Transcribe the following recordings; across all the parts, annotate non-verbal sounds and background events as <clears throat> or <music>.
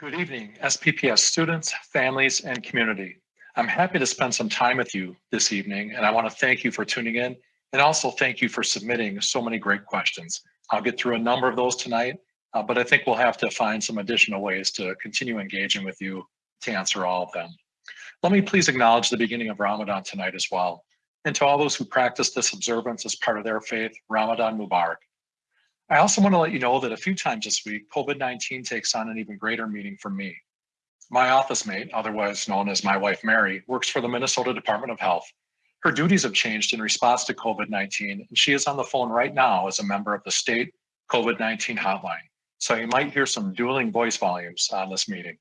Good evening, SPPS students, families, and community. I'm happy to spend some time with you this evening, and I want to thank you for tuning in, and also thank you for submitting so many great questions. I'll get through a number of those tonight, uh, but I think we'll have to find some additional ways to continue engaging with you to answer all of them. Let me please acknowledge the beginning of Ramadan tonight as well. And to all those who practice this observance as part of their faith, Ramadan Mubarak. I also want to let you know that a few times this week, COVID-19 takes on an even greater meaning for me. My office mate, otherwise known as my wife Mary, works for the Minnesota Department of Health. Her duties have changed in response to COVID-19, and she is on the phone right now as a member of the state COVID-19 hotline. So you might hear some dueling voice volumes on this meeting.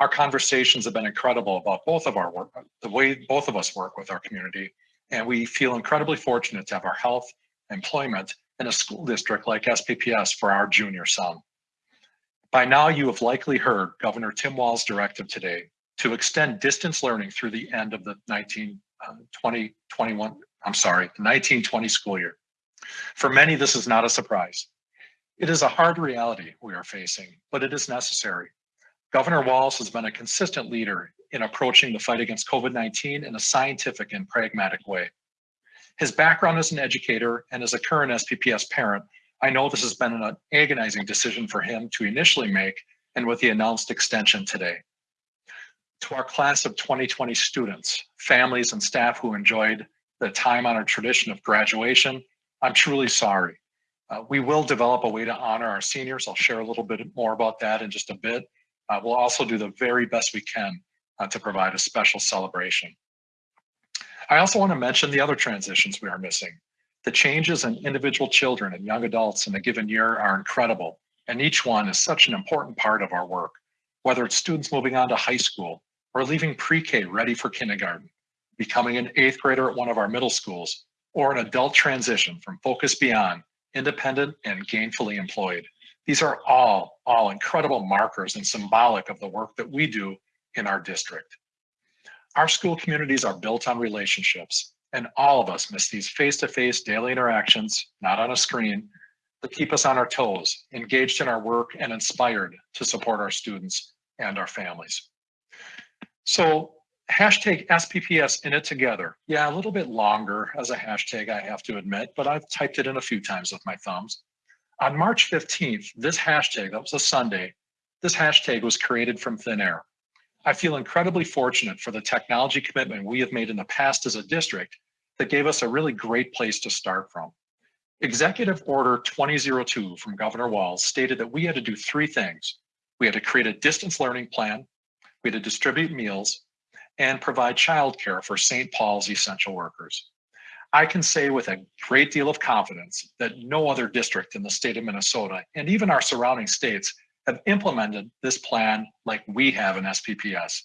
Our conversations have been incredible about both of our work, the way both of us work with our community, and we feel incredibly fortunate to have our health, employment, in a school district like SPPS for our junior son. By now, you have likely heard Governor Tim Walz's directive today to extend distance learning through the end of the 19, uh, 2021, I'm sorry, the 1920 school year. For many, this is not a surprise. It is a hard reality we are facing, but it is necessary. Governor Walz has been a consistent leader in approaching the fight against COVID-19 in a scientific and pragmatic way. His background as an educator and as a current SPPS parent, I know this has been an agonizing decision for him to initially make and with the announced extension today. To our class of 2020 students, families and staff who enjoyed the time honored tradition of graduation, I'm truly sorry. Uh, we will develop a way to honor our seniors. I'll share a little bit more about that in just a bit. Uh, we'll also do the very best we can uh, to provide a special celebration. I also want to mention the other transitions we are missing. The changes in individual children and young adults in a given year are incredible, and each one is such an important part of our work, whether it's students moving on to high school or leaving pre-K ready for kindergarten, becoming an eighth grader at one of our middle schools, or an adult transition from Focus Beyond, independent and gainfully employed. These are all, all incredible markers and symbolic of the work that we do in our district. Our school communities are built on relationships, and all of us miss these face-to-face -face daily interactions, not on a screen, that keep us on our toes, engaged in our work, and inspired to support our students and our families. So hashtag SPPS in it together. Yeah, a little bit longer as a hashtag, I have to admit, but I've typed it in a few times with my thumbs. On March 15th, this hashtag, that was a Sunday, this hashtag was created from thin air. I feel incredibly fortunate for the technology commitment we have made in the past as a district that gave us a really great place to start from. Executive Order 2002 from Governor Walz stated that we had to do three things. We had to create a distance learning plan, we had to distribute meals, and provide childcare for St. Paul's essential workers. I can say with a great deal of confidence that no other district in the state of Minnesota and even our surrounding states have implemented this plan like we have in SPPS.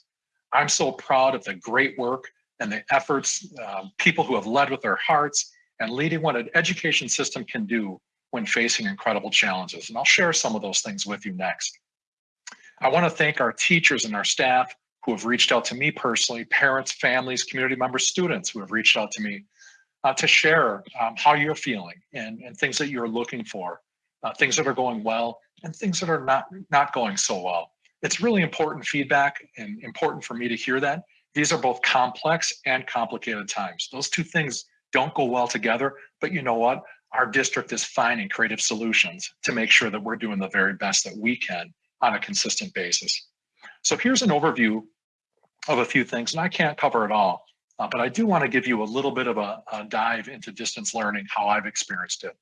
I'm so proud of the great work and the efforts, uh, people who have led with their hearts and leading what an education system can do when facing incredible challenges. And I'll share some of those things with you next. I wanna thank our teachers and our staff who have reached out to me personally, parents, families, community members, students who have reached out to me uh, to share um, how you're feeling and, and things that you're looking for, uh, things that are going well, and things that are not, not going so well. It's really important feedback and important for me to hear that. These are both complex and complicated times. Those two things don't go well together, but you know what? Our district is finding creative solutions to make sure that we're doing the very best that we can on a consistent basis. So here's an overview of a few things, and I can't cover it all, uh, but I do want to give you a little bit of a, a dive into distance learning, how I've experienced it.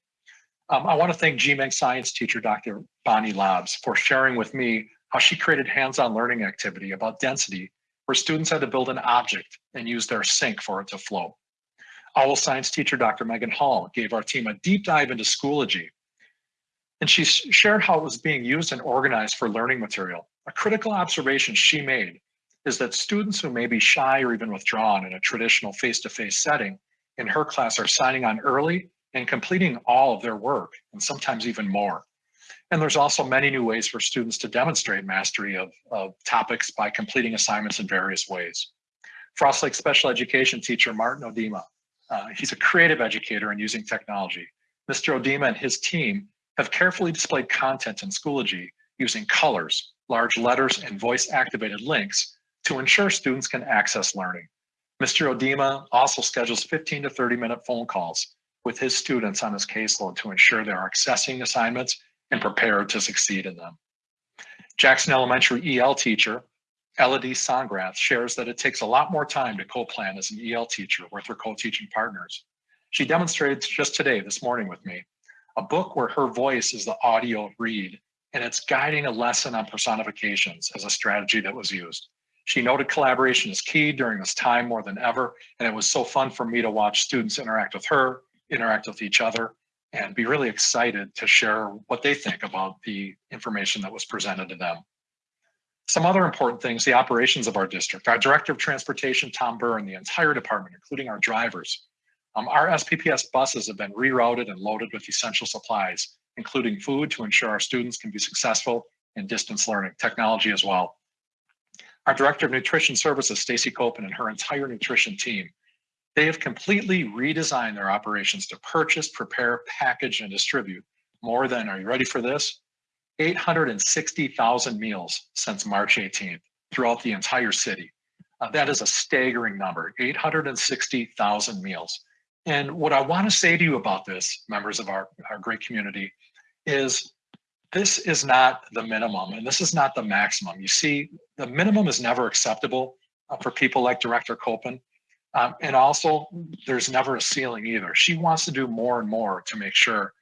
Um, I want to thank GMAG science teacher, Dr. Bonnie Labs, for sharing with me how she created hands-on learning activity about density, where students had to build an object and use their sink for it to flow. OWL science teacher, Dr. Megan Hall, gave our team a deep dive into Schoology. And she shared how it was being used and organized for learning material. A critical observation she made is that students who may be shy or even withdrawn in a traditional face-to-face -face setting in her class are signing on early and completing all of their work, and sometimes even more. And there's also many new ways for students to demonstrate mastery of, of topics by completing assignments in various ways. Frost Lake special education teacher Martin Odima, uh, he's a creative educator in using technology. Mr. Odima and his team have carefully displayed content in Schoology using colors, large letters, and voice-activated links to ensure students can access learning. Mr. Odima also schedules 15 to 30 minute phone calls with his students on his caseload to ensure they are accessing assignments and prepared to succeed in them. Jackson Elementary EL teacher, Elodie Songrath, shares that it takes a lot more time to co-plan as an EL teacher with her co-teaching partners. She demonstrated just today, this morning with me, a book where her voice is the audio read, and it's guiding a lesson on personifications as a strategy that was used. She noted collaboration is key during this time more than ever, and it was so fun for me to watch students interact with her, interact with each other, and be really excited to share what they think about the information that was presented to them. Some other important things, the operations of our district. Our Director of Transportation, Tom Burr, and the entire department, including our drivers. Um, our SPPS buses have been rerouted and loaded with essential supplies, including food to ensure our students can be successful in distance learning, technology as well. Our Director of Nutrition Services, Stacy Koppen, and her entire nutrition team, they have completely redesigned their operations to purchase, prepare, package, and distribute more than, are you ready for this? 860,000 meals since March 18th throughout the entire city. Uh, that is a staggering number, 860,000 meals. And what I want to say to you about this, members of our, our great community, is this is not the minimum and this is not the maximum. You see, the minimum is never acceptable uh, for people like Director Koppen. Um, and also, there's never a ceiling either. She wants to do more and more to make sure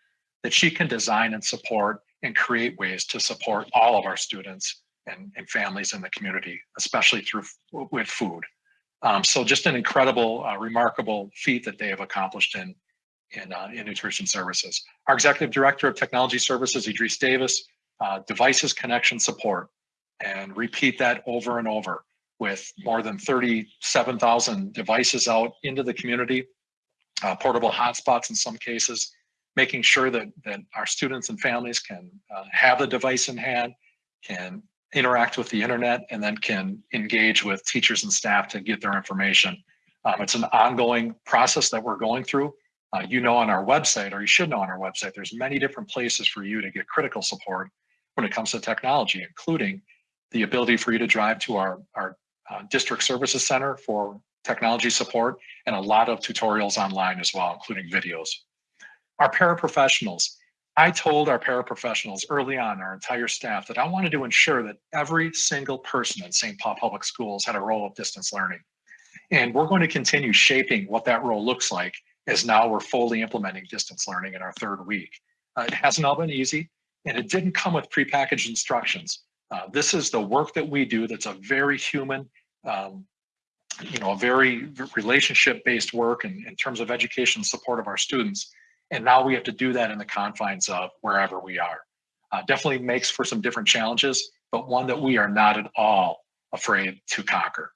that she can design and support and create ways to support all of our students and, and families in the community, especially through with food. Um, so just an incredible, uh, remarkable feat that they have accomplished in in, uh, in nutrition services. Our executive director of technology services, Idris Davis, uh, devices connection support, and repeat that over and over with more than 37,000 devices out into the community, uh, portable hotspots in some cases, making sure that, that our students and families can uh, have the device in hand, can interact with the internet, and then can engage with teachers and staff to get their information. Um, it's an ongoing process that we're going through. Uh, you know on our website, or you should know on our website, there's many different places for you to get critical support when it comes to technology, including the ability for you to drive to our, our uh, district services center for technology support and a lot of tutorials online as well, including videos. Our paraprofessionals. I told our paraprofessionals early on, our entire staff, that I wanted to ensure that every single person in St. Paul Public Schools had a role of distance learning. And we're going to continue shaping what that role looks like as now we're fully implementing distance learning in our third week. Uh, it hasn't all been easy, and it didn't come with prepackaged instructions. Uh, this is the work that we do that's a very human, um, you know, a very relationship-based work in, in terms of education support of our students. And now we have to do that in the confines of wherever we are. Uh, definitely makes for some different challenges, but one that we are not at all afraid to conquer.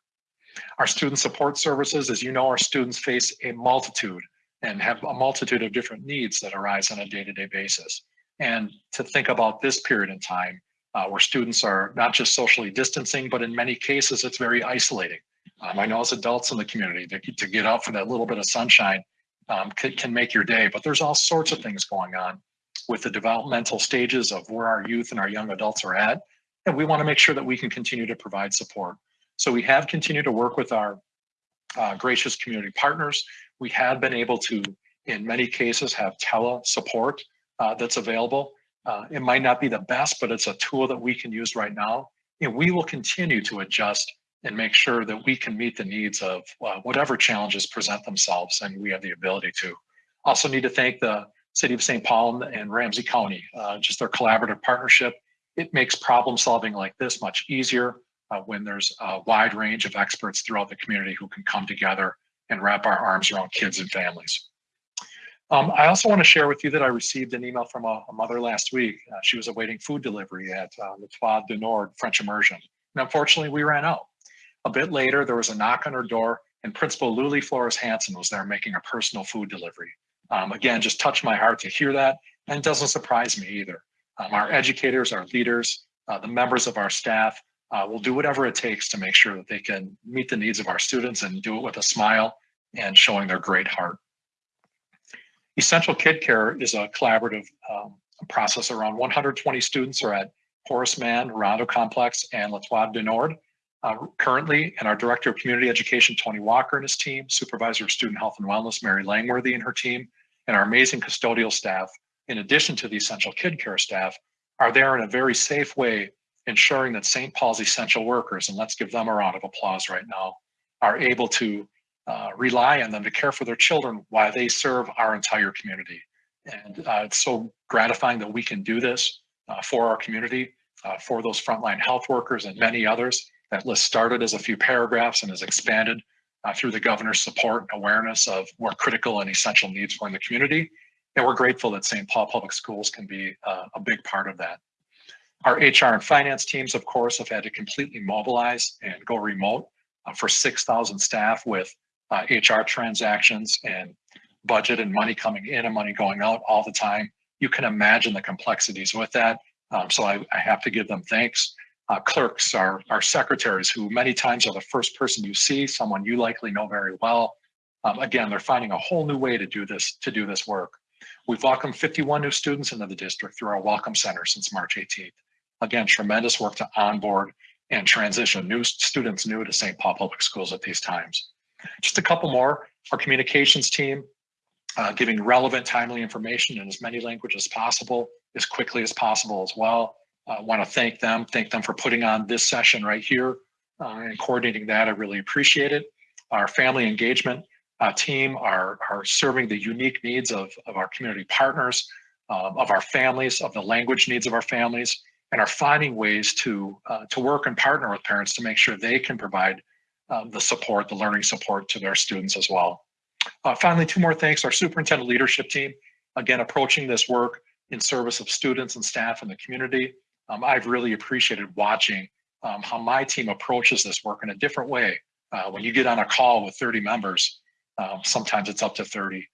Our student support services, as you know, our students face a multitude and have a multitude of different needs that arise on a day-to-day basis. And to think about this period in time uh, where students are not just socially distancing, but in many cases, it's very isolating. Um, I know as adults in the community, to, to get out for that little bit of sunshine um, can, can make your day, but there's all sorts of things going on with the developmental stages of where our youth and our young adults are at. And we wanna make sure that we can continue to provide support. So we have continued to work with our uh, gracious community partners. We have been able to, in many cases, have tele support uh, that's available. Uh, it might not be the best, but it's a tool that we can use right now. And we will continue to adjust and make sure that we can meet the needs of uh, whatever challenges present themselves and we have the ability to. Also need to thank the City of St. Paul and Ramsey County, uh, just their collaborative partnership. It makes problem solving like this much easier uh, when there's a wide range of experts throughout the community who can come together and wrap our arms around kids and families. Um, I also want to share with you that I received an email from a, a mother last week. Uh, she was awaiting food delivery at uh, L'Étoile du Nord French Immersion. And unfortunately, we ran out. A bit later, there was a knock on her door and Principal Luli Flores Hanson was there making a personal food delivery. Um, again, just touched my heart to hear that and doesn't surprise me either. Um, our educators, our leaders, uh, the members of our staff uh, will do whatever it takes to make sure that they can meet the needs of our students and do it with a smile and showing their great heart. Essential Kid Care is a collaborative um, process. Around 120 students are at Horace Mann, Rondo Complex, and L'Étoile du Nord. Uh, currently, and our Director of Community Education, Tony Walker and his team, Supervisor of Student Health and Wellness, Mary Langworthy and her team, and our amazing custodial staff, in addition to the essential kid care staff, are there in a very safe way, ensuring that St. Paul's essential workers, and let's give them a round of applause right now, are able to uh, rely on them to care for their children while they serve our entire community. And uh, it's so gratifying that we can do this uh, for our community, uh, for those frontline health workers and many others. That list started as a few paragraphs and has expanded uh, through the governor's support and awareness of more critical and essential needs for in the community. And we're grateful that St. Paul Public Schools can be a big part of that. Our HR and finance teams, of course, have had to completely mobilize and go remote uh, for 6,000 staff with HR uh, transactions and budget and money coming in and money going out all the time. You can imagine the complexities with that. Um, so I, I, have to give them thanks. Uh, clerks, our, our secretaries, who many times are the first person you see, someone you likely know very well. Um, again, they're finding a whole new way to do this to do this work. We've welcomed 51 new students into the district through our Welcome Center since March 18th. Again, tremendous work to onboard and transition new students new to St. Paul Public Schools at these times. Just a couple more. Our communications team, uh, giving relevant, timely information in as many languages as possible, as quickly as possible as well. I uh, want to thank them, thank them for putting on this session right here uh, and coordinating that. I really appreciate it. Our family engagement uh, team are, are serving the unique needs of, of our community partners, uh, of our families, of the language needs of our families, and are finding ways to, uh, to work and partner with parents to make sure they can provide um, the support, the learning support to their students as well. Uh, finally, two more thanks. Our superintendent leadership team, again, approaching this work in service of students and staff in the community. Um, I've really appreciated watching um, how my team approaches this work in a different way. Uh, when you get on a call with 30 members, um, sometimes it's up to 30,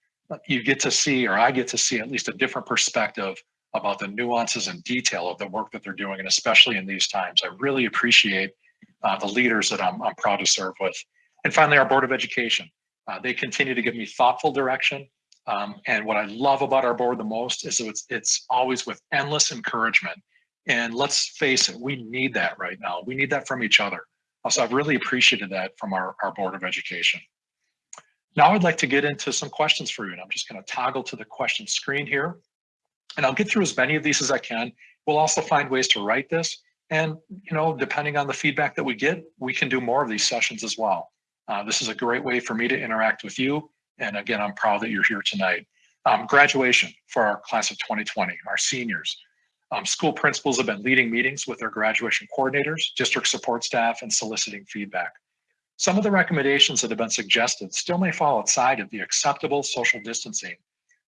you get to see, or I get to see at least a different perspective about the nuances and detail of the work that they're doing, and especially in these times. I really appreciate the leaders that I'm, I'm proud to serve with. And finally, our Board of Education. Uh, they continue to give me thoughtful direction. Um, and what I love about our board the most is it's, it's always with endless encouragement. And let's face it, we need that right now. We need that from each other. So I've really appreciated that from our, our Board of Education. Now I'd like to get into some questions for you, and I'm just going to toggle to the question screen here. And I'll get through as many of these as I can. We'll also find ways to write this. And, you know, depending on the feedback that we get, we can do more of these sessions as well. Uh, this is a great way for me to interact with you. And again, I'm proud that you're here tonight. Um, graduation for our class of 2020, our seniors. Um, school principals have been leading meetings with their graduation coordinators, district support staff, and soliciting feedback. Some of the recommendations that have been suggested still may fall outside of the acceptable social distancing,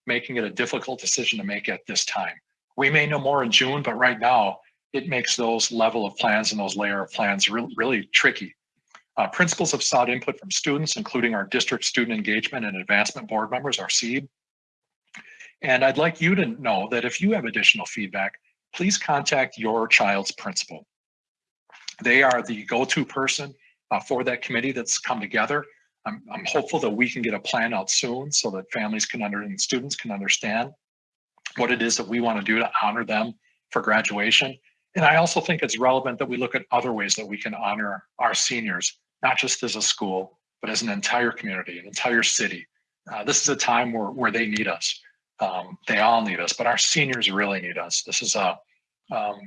making it a difficult decision to make at this time. We may know more in June, but right now, it makes those level of plans and those layer of plans really, really tricky. Uh, principals have sought input from students, including our district student engagement and advancement board members, our SEEB. And I'd like you to know that if you have additional feedback, please contact your child's principal. They are the go-to person uh, for that committee that's come together. I'm, I'm hopeful that we can get a plan out soon so that families can under and students can understand what it is that we want to do to honor them for graduation and I also think it's relevant that we look at other ways that we can honor our seniors, not just as a school, but as an entire community, an entire city. Uh, this is a time where, where they need us. Um, they all need us, but our seniors really need us. This is a um,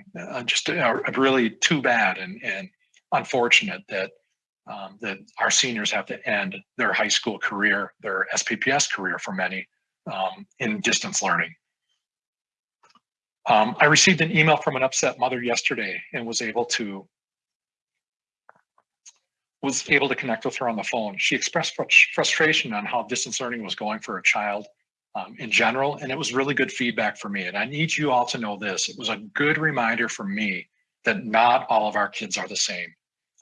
just a, a, really too bad and, and unfortunate that um, that our seniors have to end their high school career, their SPPS career for many, um, in distance learning. Um, I received an email from an upset mother yesterday and was able to was able to connect with her on the phone. She expressed frustration on how distance learning was going for her child um, in general, and it was really good feedback for me. And I need you all to know this. It was a good reminder for me that not all of our kids are the same.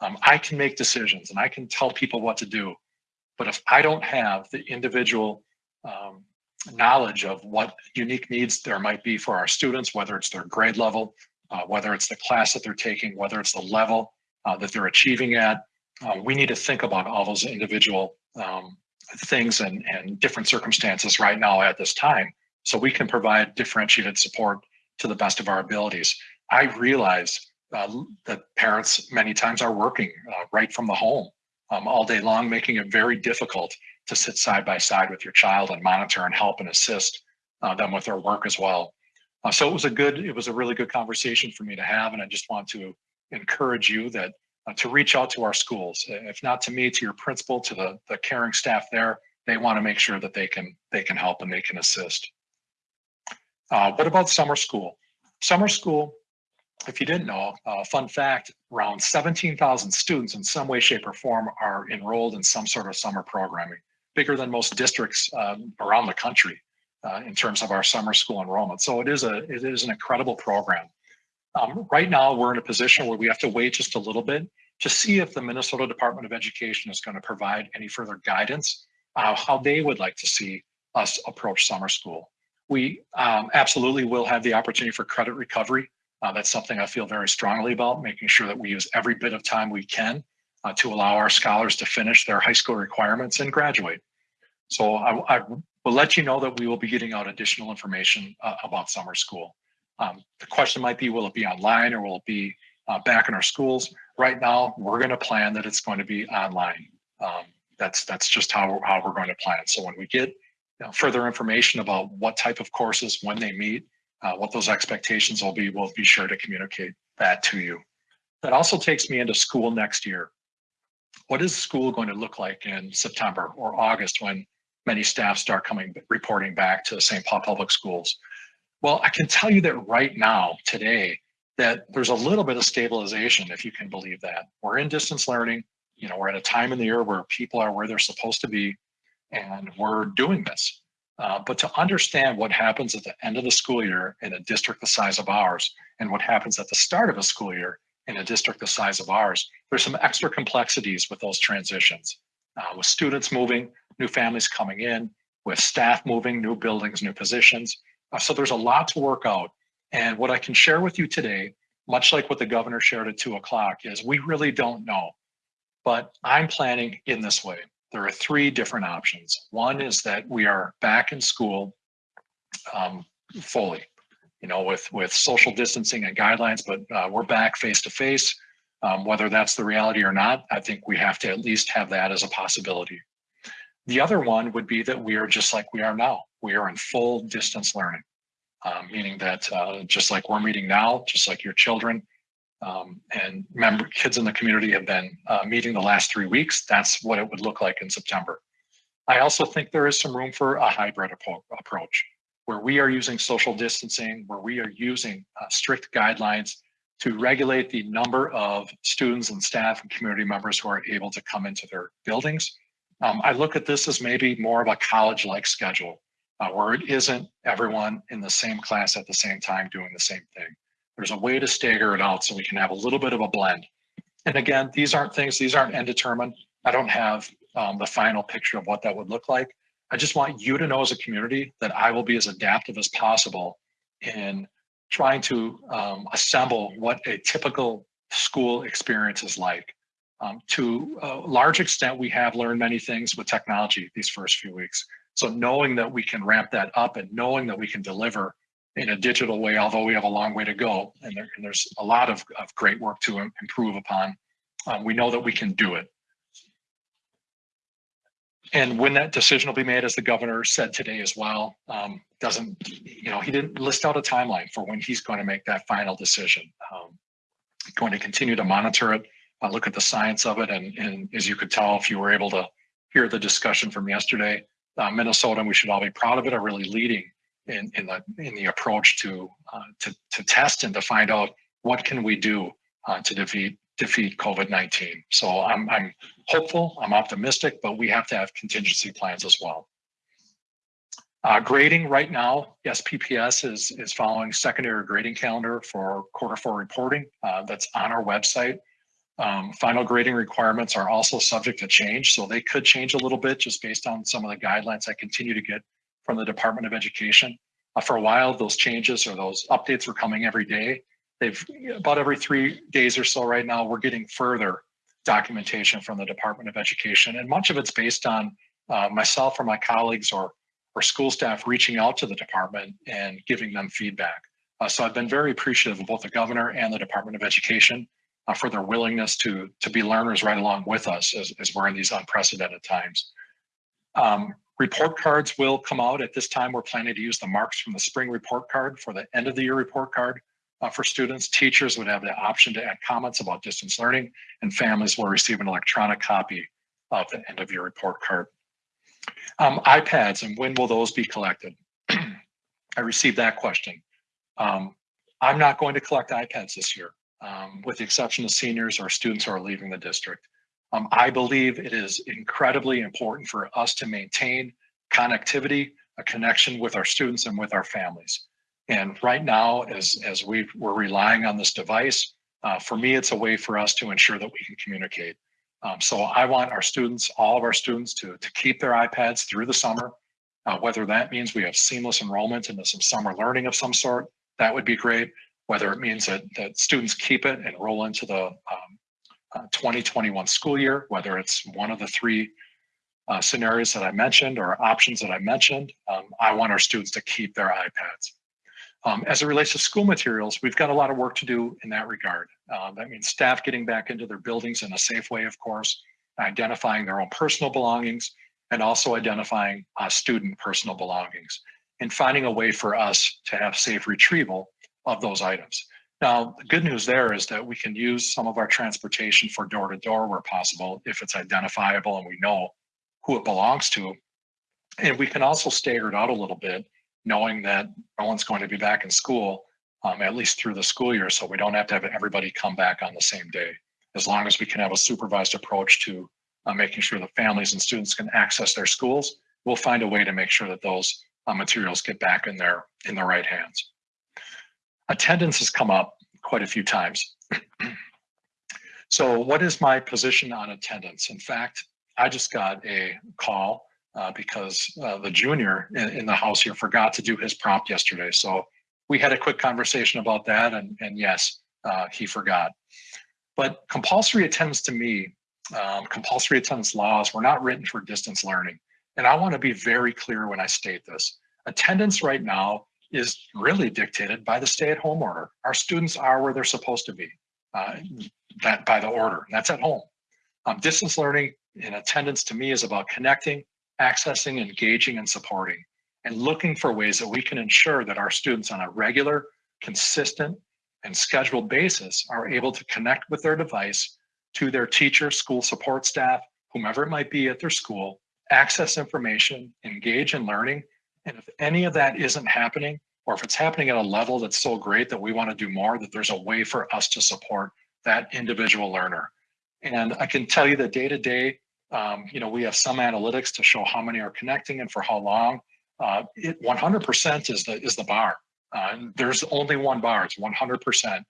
Um, I can make decisions and I can tell people what to do, but if I don't have the individual um, knowledge of what unique needs there might be for our students, whether it's their grade level, uh, whether it's the class that they're taking, whether it's the level uh, that they're achieving at. Uh, we need to think about all those individual um, things and, and different circumstances right now at this time so we can provide differentiated support to the best of our abilities. I realize uh, that parents many times are working uh, right from the home um, all day long, making it very difficult to sit side by side with your child and monitor and help and assist uh, them with their work as well. Uh, so it was a good, it was a really good conversation for me to have. And I just want to encourage you that uh, to reach out to our schools, if not to me, to your principal, to the, the caring staff there, they want to make sure that they can, they can help and they can assist. Uh, what about summer school? Summer school, if you didn't know, uh, fun fact, around 17,000 students in some way, shape or form are enrolled in some sort of summer programming, bigger than most districts um, around the country uh, in terms of our summer school enrollment. So it is a it is an incredible program. Um, right now, we're in a position where we have to wait just a little bit to see if the Minnesota Department of Education is going to provide any further guidance uh, how they would like to see us approach summer school. We um, absolutely will have the opportunity for credit recovery. Uh, that's something I feel very strongly about, making sure that we use every bit of time we can uh, to allow our scholars to finish their high school requirements and graduate. So I, I will let you know that we will be getting out additional information uh, about summer school. Um, the question might be, will it be online or will it be uh, back in our schools? Right now, we're going to plan that it's going to be online. Um, that's that's just how, how we're going to plan. So when we get you know, further information about what type of courses, when they meet, uh, what those expectations will be, we'll be sure to communicate that to you. That also takes me into school next year. What is school going to look like in September or August when many staff start coming reporting back to St. Paul Public Schools? Well, I can tell you that right now, today, that there's a little bit of stabilization, if you can believe that. We're in distance learning. You know, we're at a time in the year where people are where they're supposed to be, and we're doing this. Uh, but to understand what happens at the end of the school year in a district the size of ours, and what happens at the start of a school year in a district the size of ours, there's some extra complexities with those transitions. Uh, with students moving, new families coming in, with staff moving, new buildings, new positions. Uh, so there's a lot to work out. And what I can share with you today, much like what the governor shared at two o'clock, is we really don't know. But I'm planning in this way. There are three different options. One is that we are back in school um, fully, you know, with with social distancing and guidelines, but uh, we're back face to face. Um, whether that's the reality or not, I think we have to at least have that as a possibility. The other one would be that we are just like we are now. We are in full distance learning, um, meaning that uh, just like we're meeting now, just like your children um, and member kids in the community have been uh, meeting the last three weeks, that's what it would look like in September. I also think there is some room for a hybrid approach where we are using social distancing, where we are using uh, strict guidelines to regulate the number of students and staff and community members who are able to come into their buildings. Um, I look at this as maybe more of a college-like schedule uh, where it isn't everyone in the same class at the same time doing the same thing. There's a way to stagger it out so we can have a little bit of a blend. And again, these aren't things, these aren't end determined. I don't have um, the final picture of what that would look like. I just want you to know as a community that I will be as adaptive as possible in trying to um, assemble what a typical school experience is like. Um, to a large extent, we have learned many things with technology these first few weeks. So knowing that we can ramp that up and knowing that we can deliver in a digital way, although we have a long way to go, and, there, and there's a lot of, of, great work to improve upon, um, we know that we can do it. And when that decision will be made, as the governor said today as well, um, doesn't, you know, he didn't list out a timeline for when he's going to make that final decision. Um, going to continue to monitor it, uh, look at the science of it. And, and as you could tell, if you were able to hear the discussion from yesterday, uh, Minnesota, and we should all be proud of it, are really leading in, in the in the approach to uh, to to test and to find out what can we do uh, to defeat defeat COVID-19. So I'm, I'm hopeful, I'm optimistic, but we have to have contingency plans as well. Uh, grading right now, SPPS is, is following secondary grading calendar for quarter four reporting. Uh, that's on our website. Um, final grading requirements are also subject to change, so they could change a little bit just based on some of the guidelines I continue to get from the Department of Education. Uh, for a while, those changes or those updates were coming every day they've about every three days or so right now, we're getting further documentation from the Department of Education. And much of it's based on uh, myself or my colleagues or, or school staff reaching out to the department and giving them feedback. Uh, so I've been very appreciative of both the governor and the Department of Education uh, for their willingness to, to be learners right along with us as, as we're in these unprecedented times. Um, report cards will come out at this time. We're planning to use the marks from the spring report card for the end of the year report card uh, for students. Teachers would have the option to add comments about distance learning and families will receive an electronic copy of the end of year report card. Um, iPads and when will those be collected? <clears throat> I received that question. Um, I'm not going to collect iPads this year, um, with the exception of seniors or students who are leaving the district. Um, I believe it is incredibly important for us to maintain connectivity, a connection with our students and with our families. And right now, as, as we we're relying on this device, uh, for me, it's a way for us to ensure that we can communicate. Um, so I want our students, all of our students to, to keep their iPads through the summer, uh, whether that means we have seamless enrollment into some summer learning of some sort, that would be great. Whether it means that, that students keep it and roll into the um, uh, 2021 school year, whether it's one of the three uh, scenarios that I mentioned or options that I mentioned, um, I want our students to keep their iPads. Um, as it relates to school materials, we've got a lot of work to do in that regard. Uh, that means staff getting back into their buildings in a safe way, of course, identifying their own personal belongings, and also identifying uh, student personal belongings and finding a way for us to have safe retrieval of those items. Now, the good news there is that we can use some of our transportation for door to door where possible if it's identifiable and we know who it belongs to. And we can also stagger it out a little bit knowing that no one's going to be back in school um, at least through the school year. So we don't have to have everybody come back on the same day. As long as we can have a supervised approach to uh, making sure that families and students can access their schools, we'll find a way to make sure that those uh, materials get back in their in the right hands. Attendance has come up quite a few times. <clears throat> so what is my position on attendance? In fact, I just got a call uh, because uh, the junior in, in, the house here forgot to do his prompt yesterday. So we had a quick conversation about that, and, and yes, uh, he forgot. But compulsory attendance to me, um, compulsory attendance laws were not written for distance learning. And I want to be very clear when I state this. Attendance right now is really dictated by the stay-at-home order. Our students are where they're supposed to be, uh, that by the order, that's at home. Um, distance learning in attendance to me is about connecting, accessing, engaging, and supporting, and looking for ways that we can ensure that our students on a regular, consistent, and scheduled basis are able to connect with their device to their teacher, school support staff, whomever it might be at their school, access information, engage in learning. And if any of that isn't happening, or if it's happening at a level that's so great that we want to do more, that there's a way for us to support that individual learner. And I can tell you that day to day, um, you know, we have some analytics to show how many are connecting and for how long. Uh, it 100% is the is the bar. Uh, there's only one bar. It's 100%.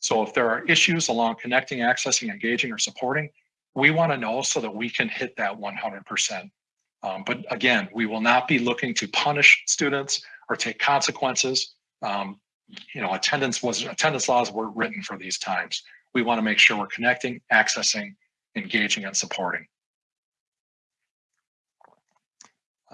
So if there are issues along connecting, accessing, engaging, or supporting, we want to know so that we can hit that 100%. Um, but again, we will not be looking to punish students or take consequences. Um, you know, attendance was attendance laws were written for these times. We want to make sure we're connecting, accessing, engaging, and supporting.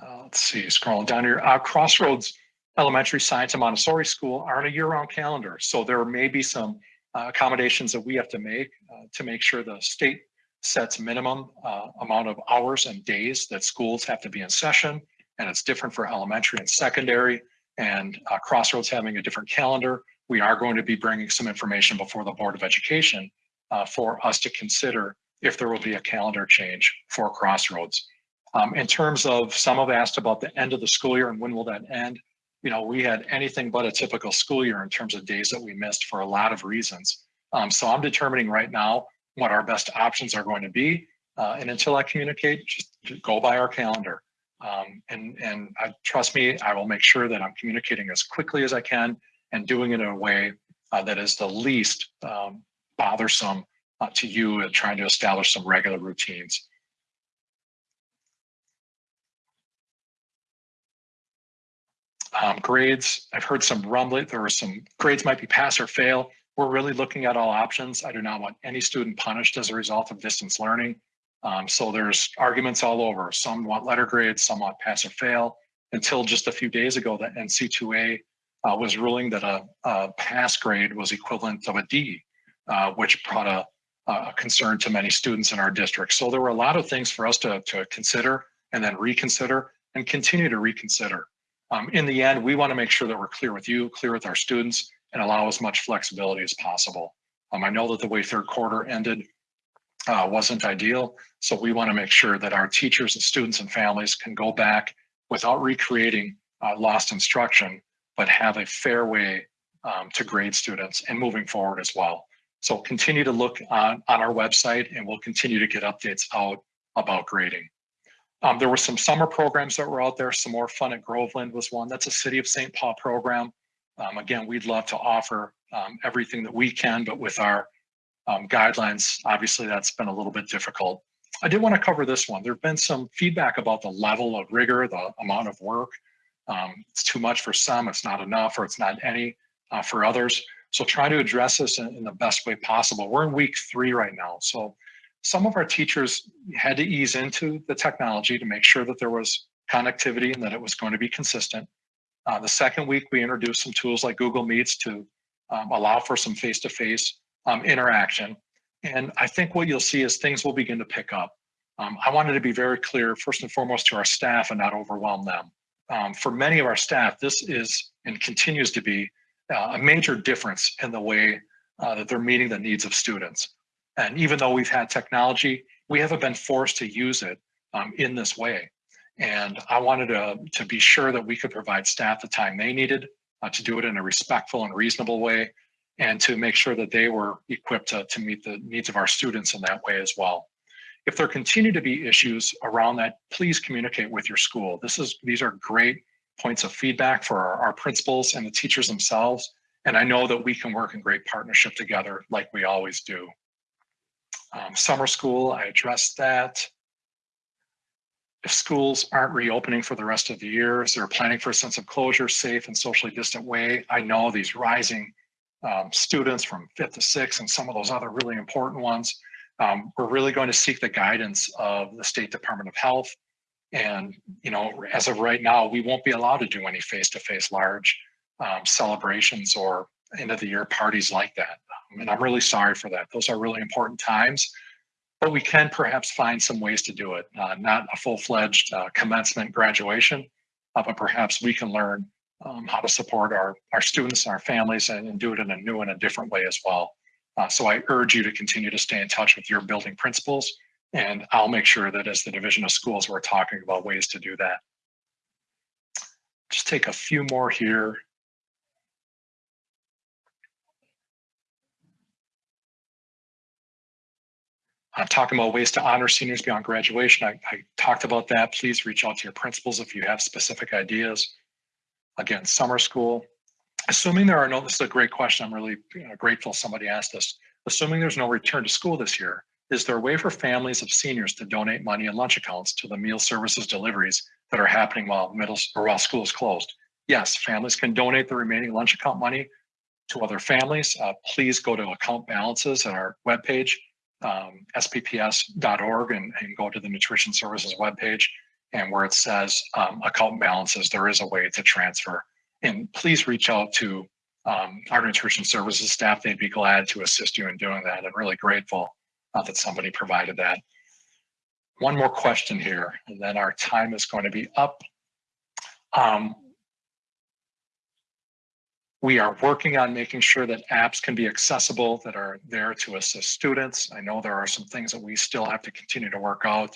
Uh, let's see, scrolling down here. Uh, Crossroads Elementary Science and Montessori School are on a year-round calendar, so there may be some uh, accommodations that we have to make uh, to make sure the state sets minimum uh, amount of hours and days that schools have to be in session, and it's different for elementary and secondary. And uh, Crossroads having a different calendar, we are going to be bringing some information before the Board of Education uh, for us to consider if there will be a calendar change for Crossroads. Um, in terms of some have asked about the end of the school year and when will that end, you know, we had anything but a typical school year in terms of days that we missed for a lot of reasons. Um, so I'm determining right now what our best options are going to be. Uh, and until I communicate, just, go by our calendar. Um, and and I, trust me, I will make sure that I'm communicating as quickly as I can and doing it in a way uh, that is the least um, bothersome uh, to you and trying to establish some regular routines. Um, grades, I've heard some rumbling, there were some grades might be pass or fail. We're really looking at all options. I do not want any student punished as a result of distance learning. Um, so there's arguments all over. Some want letter grades, some want pass or fail. Until just a few days ago, the NCAA uh, was ruling that a, a, pass grade was equivalent of a D, uh, which brought a, a, concern to many students in our district. So there were a lot of things for us to, to consider and then reconsider and continue to reconsider. Um, in the end, we want to make sure that we're clear with you, clear with our students, and allow as much flexibility as possible. Um, I know that the way third quarter ended uh, wasn't ideal, so we want to make sure that our teachers and students and families can go back without recreating uh, lost instruction, but have a fair way um, to grade students and moving forward as well. So continue to look on, on our website and we'll continue to get updates out about grading. Um, there were some summer programs that were out there. Some more fun at Groveland was one. That's a City of St. Paul program. Um, again, we'd love to offer um, everything that we can, but with our um, guidelines, obviously that's been a little bit difficult. I did want to cover this one. There have been some feedback about the level of rigor, the amount of work. Um, it's too much for some, it's not enough, or it's not any uh, for others. So try to address this in, in the best way possible. We're in week three right now. So some of our teachers had to ease into the technology to make sure that there was connectivity and that it was going to be consistent. Uh, the second week, we introduced some tools like Google Meets to um, allow for some face-to-face um, interaction. And I think what you'll see is things will begin to pick up. Um, I wanted to be very clear, first and foremost, to our staff and not overwhelm them. Um, for many of our staff, this is and continues to be uh, a major difference in the way uh, that they're meeting the needs of students. And even though we've had technology, we haven't been forced to use it um, in this way. And I wanted to, to be sure that we could provide staff the time they needed uh, to do it in a respectful and reasonable way and to make sure that they were equipped to, to meet the needs of our students in that way as well. If there continue to be issues around that, please communicate with your school. This is These are great points of feedback for our, our principals and the teachers themselves. And I know that we can work in great partnership together like we always do. Um, summer school, I addressed that. If schools aren't reopening for the rest of the year, as they're planning for a sense of closure, safe and socially distant way, I know these rising um, students from fifth to sixth and some of those other really important ones, um, we're really going to seek the guidance of the State Department of Health. And, you know, as of right now, we won't be allowed to do any face-to-face -face large um, celebrations or end of the year parties like that. And I'm really sorry for that. Those are really important times, but we can perhaps find some ways to do it. Uh, not a full-fledged uh, commencement graduation, uh, but perhaps we can learn um, how to support our, our students and our families and, and, do it in a new and a different way as well. Uh, so I urge you to continue to stay in touch with your building principals, and I'll make sure that as the Division of Schools, we're talking about ways to do that. Just take a few more here. I'm talking about ways to honor seniors beyond graduation. I, I, talked about that. Please reach out to your principals if you have specific ideas. Again, summer school. Assuming there are no, this is a great question. I'm really you know, grateful somebody asked this. Assuming there's no return to school this year, is there a way for families of seniors to donate money in lunch accounts to the meal services deliveries that are happening while middle or while school is closed? Yes, families can donate the remaining lunch account money to other families. Uh, please go to account balances at our webpage um, spps.org and, and, go to the nutrition services webpage and where it says um, account balances, there is a way to transfer. And please reach out to um, our nutrition services staff. They'd be glad to assist you in doing that. I'm really grateful uh, that somebody provided that. One more question here, and then our time is going to be up. Um, we are working on making sure that apps can be accessible that are there to assist students. I know there are some things that we still have to continue to work out,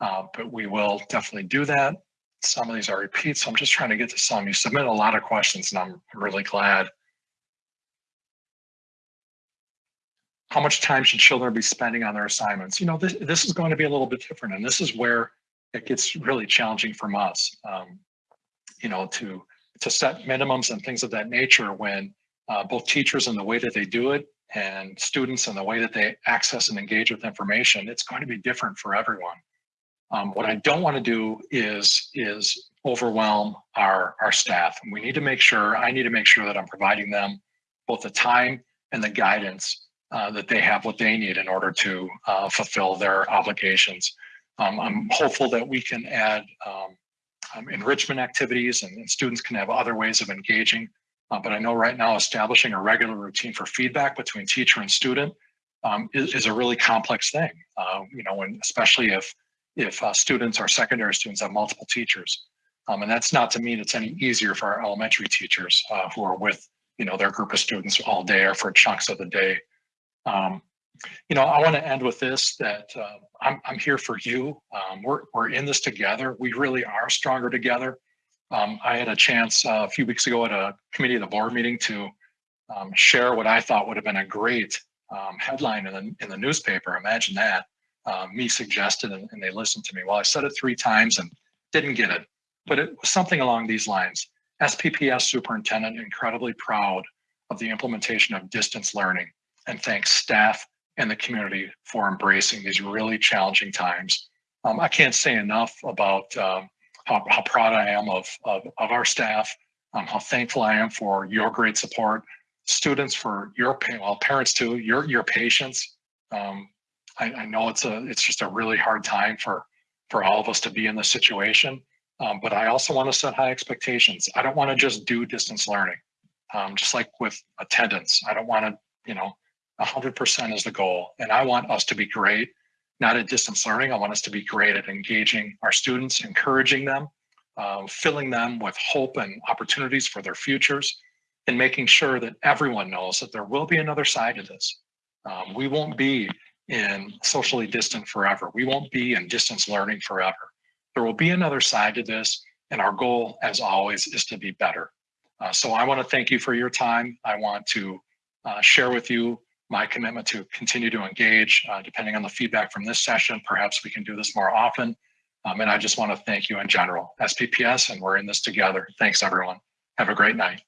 uh, but we will definitely do that. Some of these are repeats, so I'm just trying to get to some. You submit a lot of questions and I'm really glad. How much time should children be spending on their assignments? You know, this, this is going to be a little bit different and this is where it gets really challenging from us, um, you know, to to set minimums and things of that nature when uh, both teachers and the way that they do it and students and the way that they access and engage with information, it's going to be different for everyone. Um, what I don't want to do is is overwhelm our our staff. And we need to make sure I need to make sure that I'm providing them both the time and the guidance uh, that they have what they need in order to uh, fulfill their obligations. Um, I'm hopeful that we can add um, um, enrichment activities and, and, students can have other ways of engaging Uh, but I know right now establishing a regular routine for feedback between teacher and student um, is, is, a really complex thing. Uh, you know, and especially if if uh, students or secondary students have multiple teachers. Um, and that's not to mean it's any easier for our elementary teachers uh, who are with, you know, their group of students all day or for chunks of the day. Um, you know, I want to end with this, that uh, I'm, I'm here for you. Um, we're, we're in this together. We really are stronger together. Um, I had a chance uh, a few weeks ago at a committee of the board meeting to um, share what I thought would have been a great um, headline in the, in the newspaper. Imagine that. Uh, me suggested and, and they listened to me. Well, I said it three times and didn't get it, but it was something along these lines. SPPS superintendent incredibly proud of the implementation of distance learning and thanks staff and the community for embracing these really challenging times. Um, I can't say enough about um, how, how, proud I am of, of, of our staff, um, how thankful I am for your great support, students for your, well, parents too, your, your patience. Um, I, I, know it's a, it's just a really hard time for, for all of us to be in this situation. Um, but I also want to set high expectations. I don't want to just do distance learning. Um, just like with attendance, I don't want to, you know, 100% is the goal. And I want us to be great, not at distance learning. I want us to be great at engaging our students, encouraging them, uh, filling them with hope and opportunities for their futures, and making sure that everyone knows that there will be another side to this. Um, we won't be in socially distant forever. We won't be in distance learning forever. There will be another side to this. And our goal, as always, is to be better. Uh, so I want to thank you for your time. I want to uh, share with you my commitment to continue to engage. Uh, depending on the feedback from this session, perhaps we can do this more often. Um, and I just want to thank you in general, SPPS, and we're in this together. Thanks, everyone. Have a great night.